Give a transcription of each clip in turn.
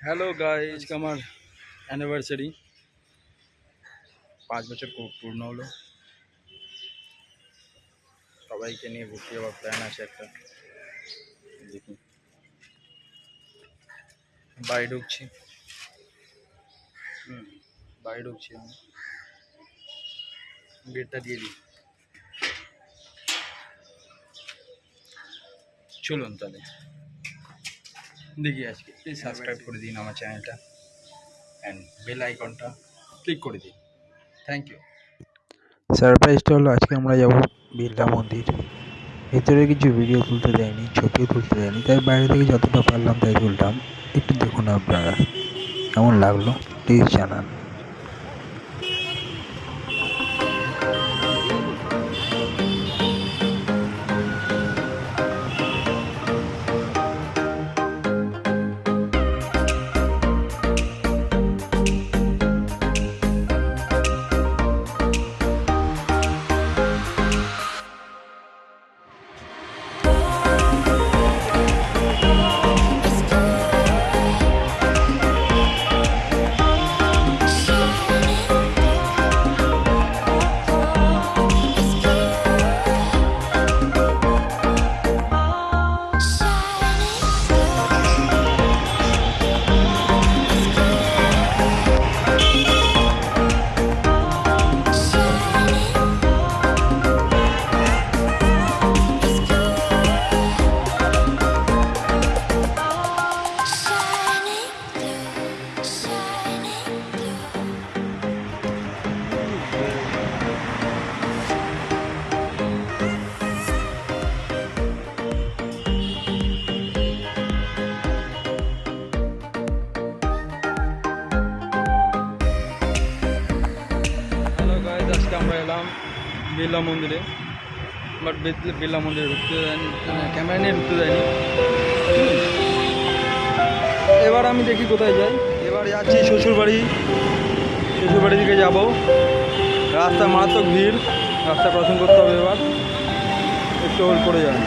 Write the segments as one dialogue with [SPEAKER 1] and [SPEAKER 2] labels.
[SPEAKER 1] Hello guy আজকে আমার anniversary পাঁচ বছর পূ- পূর্ণ হলো সবাইকে নিয়ে ঘুরতে যাওয়ার প্ল্যান আছে একটা দেখি বাড়ি ঢুকছি হুম বাড়ি ঢুকছি আমি গেটটা দিয়ে দিই চলুন তাহলে দেখি আজকে। প্লিজ সাবস্ক্রাইব করে দিন আমার চ্যানেলটা। অ্যান্ড বেল আইকনটা ক্লিক করে দিন। থ্যাংক ইউ
[SPEAKER 2] সারপ্রাইজটা হলো আজকে আমরা যাব বিড়লা মন্দির। ভেতরে কিছু ভিডিও তুলতে দেয়নি ছবিও তুলতে দেয়নি তাই বাইরে থেকে যতটা পারলাম তাই তুলতাম একটু দেখুন আপনারা কেমন লাগল প্লিজ জানান।
[SPEAKER 1] বিড়লা মন্দিরে বাট বিড়লা মন্দিরে ঢুকতে দেয়নি ক্যামেরা নিয়ে ঢুকতে দেয়নি। এবার আমি দেখি কোথায় যাই। এবার যাচ্ছি শ্বশুরবাড়ি শ্বশুরবাড়ি দিকে যাব। রাস্তা মারাত্মক ভিড়, রাস্তা ক্রসিং করতে হবে এবার। একটু হোল্ড করে যান।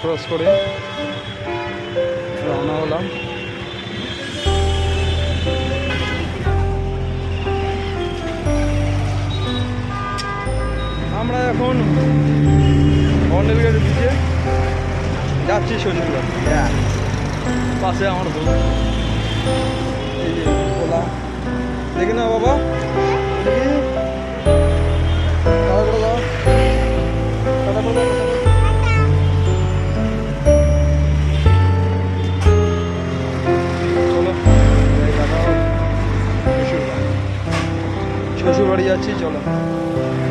[SPEAKER 1] ক্রস করে রওনা হলাম। আমরা এখন গাড়ি দিকে যাচ্ছি শ্বশুরবাড়ি পাশে আমার বউ। এই যে ওলা দেখি না বাবা। দেখি শ্বশুরবাড়ি যাচ্ছি চলো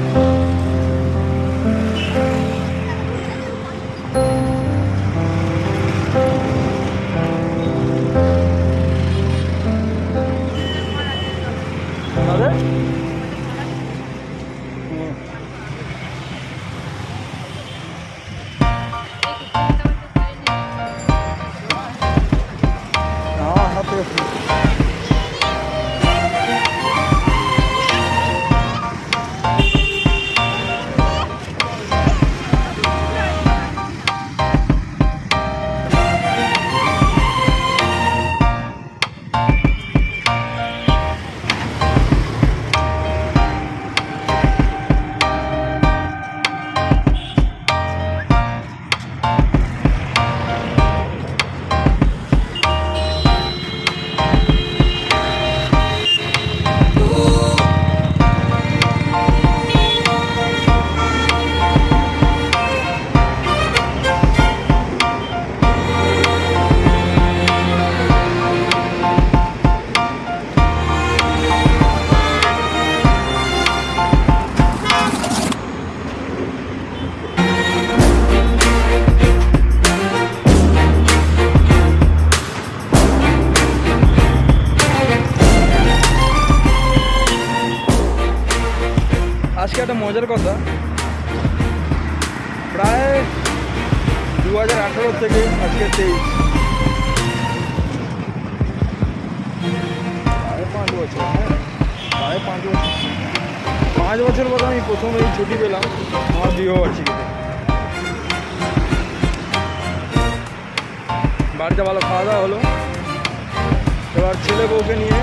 [SPEAKER 1] আজকে একটা মজার কথা। প্রায় দু হাজার আঠারো থেকে আজকে তেইশ। পাঁচ বছর হ্যাঁ? পাঁচ বছর। পাঁচ বছর পর আমি প্রথম এই ছুটি পেলাম আমার বিবাহবার্ষিকীতে বাড়িতে ভালো খাওয়া দাওয়া হলো। এবার ছেলে বউকে নিয়ে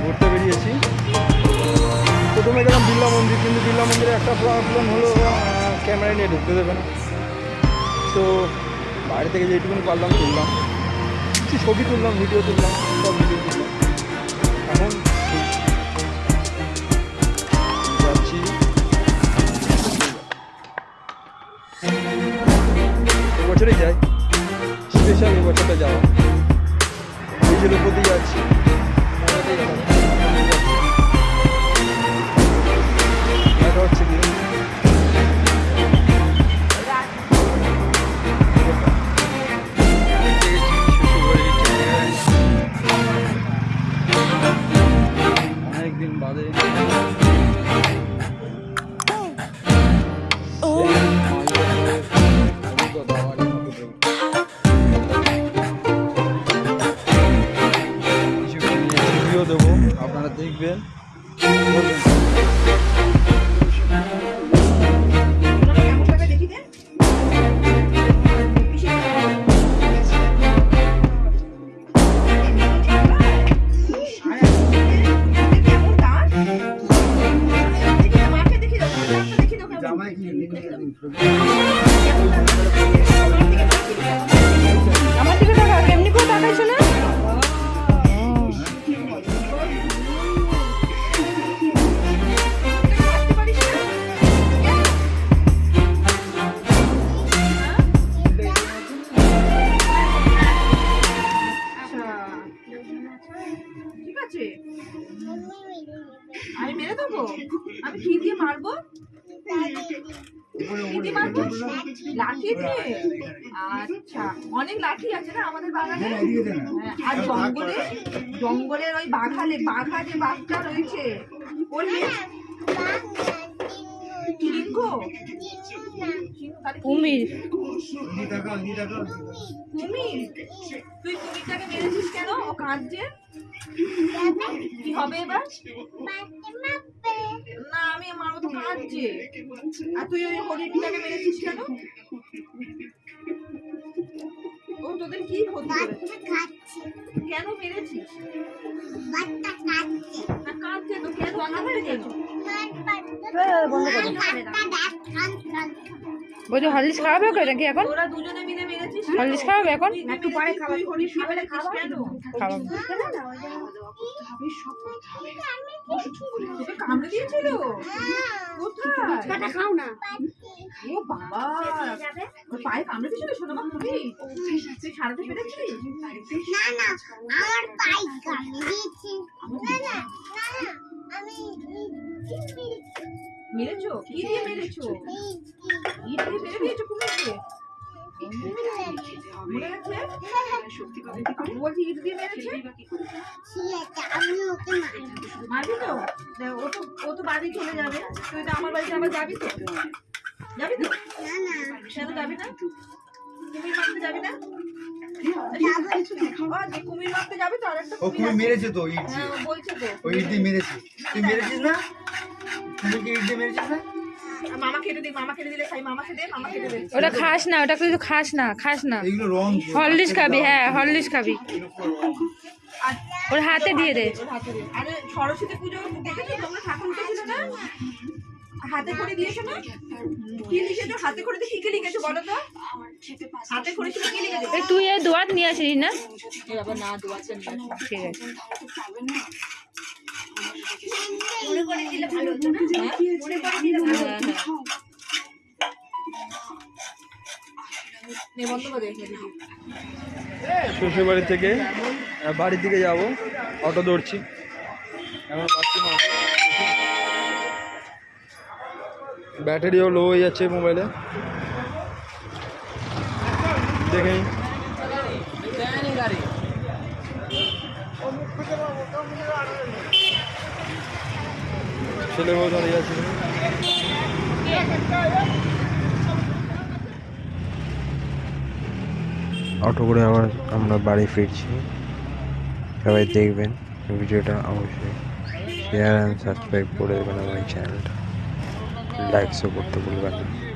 [SPEAKER 1] ঘুরতে বেরিয়েছি। প্রথমে গেলাম বিড়লা মন্দির, কিন্তু বিড়লা মন্দিরে একটা প্রবলেম হলো ক্যামেরা নিয়ে ঢুকতে দেবে না। তো বাইরে থেকে যেটুকুনি পারলাম, তুললাম। কিছু ছবি তুললাম ভিডিও তুললাম, সব ভিডিও তুললাম। এখন যাচ্ছি। এবছরই যাই। স্পেশাল এবছরটা যাওয়া। এই যে লোকতি যাচ্ছি।
[SPEAKER 3] আচ্ছা। অনেক লাঠি আছে না আমাদের বাগানে? হ্যাঁ, আর জঙ্গলে? জঙ্গলের ওই বাঘালে বাঘা যে বাঘটা রয়েছে। ওর কুমির। কুমির? তুই কুমিরটাকে মেরেছিস কেন? ও কাঁদছে? কি হবে এবার? না আমি আমার কাঁদছে। আর তুই ওই হরিণটাকে মেরেছিস কেন? তোদের কি ক্ষতি করেছে? কেন মেরেছিস? না কাঁদছে তো কেন? কাঁদছে কেন
[SPEAKER 4] বলছো হরলিক্স খাওয়াবে ওকে নাকি এখন? হরলিক্স খাওয়াবে এখন?
[SPEAKER 3] একটু পরে
[SPEAKER 4] খাওয়াবে
[SPEAKER 3] মেরেছো? কি দিয়ে মেরেছো? মারবি তো ও তো ও তো বাড়ি চলে যাবে তুই তো আমার বাড়িতে আবার যাবি তো যাবি তো যাবি না কুমির মারতে যাবি না ও, কুমির মারতে যাবি তো। আরেকটা
[SPEAKER 5] ও
[SPEAKER 3] কুমির
[SPEAKER 5] মেরেছে তো ইট
[SPEAKER 3] হ্যাঁ, বলছে তো
[SPEAKER 5] ইট দিয়ে মেরেছে। তুই মেরেছিস না? তুই কি ইট মেরেছিস না?
[SPEAKER 3] মামা কেটে দিই মামা কেটে দিলে খাই মামাকে দে মামা কেটে দে।
[SPEAKER 4] ওটা খাস না ওটা কিন্তু খাস না খাস না। হরলিক্স খাবি হ্যাঁ হরলিক্স খাবি। ওর হাতে দিয়ে দে।
[SPEAKER 3] ওর হাতে দে। আরে সরস্বতী পুজো দেখেছ তোমরা ঠাকুর উঠেছিল না? হাতে করে দিয়েছ না? কি লিখেছো? হাতে করে দিয়ে কি কি লিখেছো বলো তো? হাতে করেছিল কি লিখেছো?
[SPEAKER 4] তুই এই দোয়াত নিয়ে আসিস না?
[SPEAKER 3] বাবা না দোয়াচ্ছেন
[SPEAKER 4] ঠিক আছে।
[SPEAKER 6] মনে করে দিলে ভালো হতো না? মনে করে দিলে ভালো হতো
[SPEAKER 3] রেখে দিবি।
[SPEAKER 1] শ্বশুর বাড়ি থেকে বাড়ির দিকে যাব অটো ধরছি। এখন পাচ্ছি না ব্যাটারিও লো হয়ে যাচ্ছে মোবাইলে দেখে নিই। ছেলে বউ দাঁড়িয়ে আছে।
[SPEAKER 2] অটো করে আবার আমরা বাড়ি ফিরছি। সবাই দেখবেন ভিডিওটা অবশ্যই শেয়ার অ্যান্ড সাবস্ক্রাইব করে দেবেন আমার এই চ্যানেলটা লাইকসও করতে ভুলবেন না।